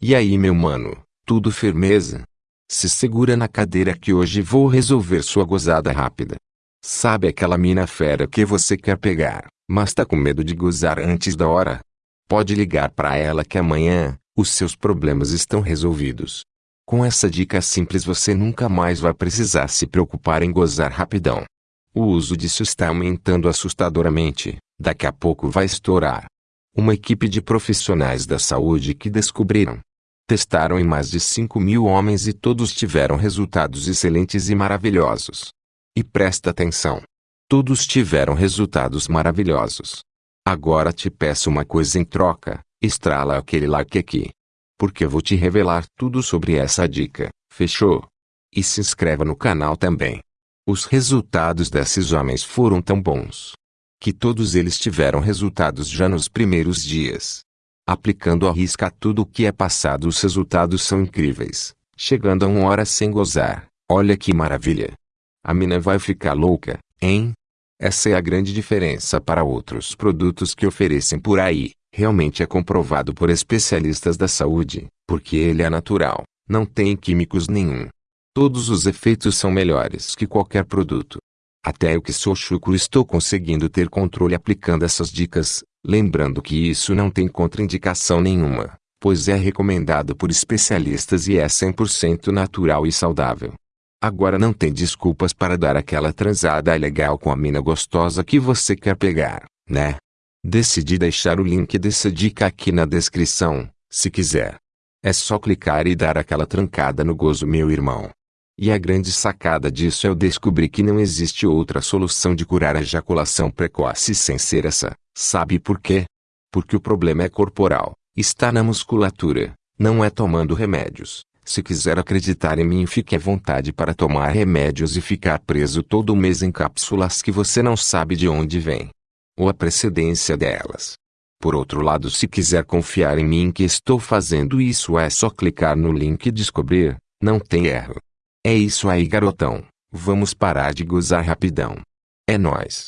E aí meu mano, tudo firmeza? Se segura na cadeira que hoje vou resolver sua gozada rápida. Sabe aquela mina fera que você quer pegar, mas tá com medo de gozar antes da hora? Pode ligar para ela que amanhã, os seus problemas estão resolvidos. Com essa dica simples você nunca mais vai precisar se preocupar em gozar rapidão. O uso disso está aumentando assustadoramente, daqui a pouco vai estourar. Uma equipe de profissionais da saúde que descobriram. Testaram em mais de 5 mil homens e todos tiveram resultados excelentes e maravilhosos. E presta atenção. Todos tiveram resultados maravilhosos. Agora te peço uma coisa em troca, estrala aquele like aqui. Porque vou te revelar tudo sobre essa dica, fechou? E se inscreva no canal também. Os resultados desses homens foram tão bons que todos eles tiveram resultados já nos primeiros dias. Aplicando a risca tudo o que é passado os resultados são incríveis, chegando a uma hora sem gozar, olha que maravilha. A mina vai ficar louca, hein? Essa é a grande diferença para outros produtos que oferecem por aí. Realmente é comprovado por especialistas da saúde, porque ele é natural, não tem químicos nenhum. Todos os efeitos são melhores que qualquer produto. Até eu que sou chucro estou conseguindo ter controle aplicando essas dicas, lembrando que isso não tem contraindicação nenhuma, pois é recomendado por especialistas e é 100% natural e saudável. Agora não tem desculpas para dar aquela transada legal com a mina gostosa que você quer pegar, né? Decidi deixar o link dessa dica aqui na descrição, se quiser. É só clicar e dar aquela trancada no gozo meu irmão. E a grande sacada disso é eu descobrir que não existe outra solução de curar a ejaculação precoce sem ser essa. Sabe por quê? Porque o problema é corporal, está na musculatura, não é tomando remédios. Se quiser acreditar em mim, fique à vontade para tomar remédios e ficar preso todo mês em cápsulas que você não sabe de onde vem. Ou a precedência delas. Por outro lado, se quiser confiar em mim que estou fazendo isso, é só clicar no link e descobrir, não tem erro. É isso aí garotão, vamos parar de gozar rapidão. É nós.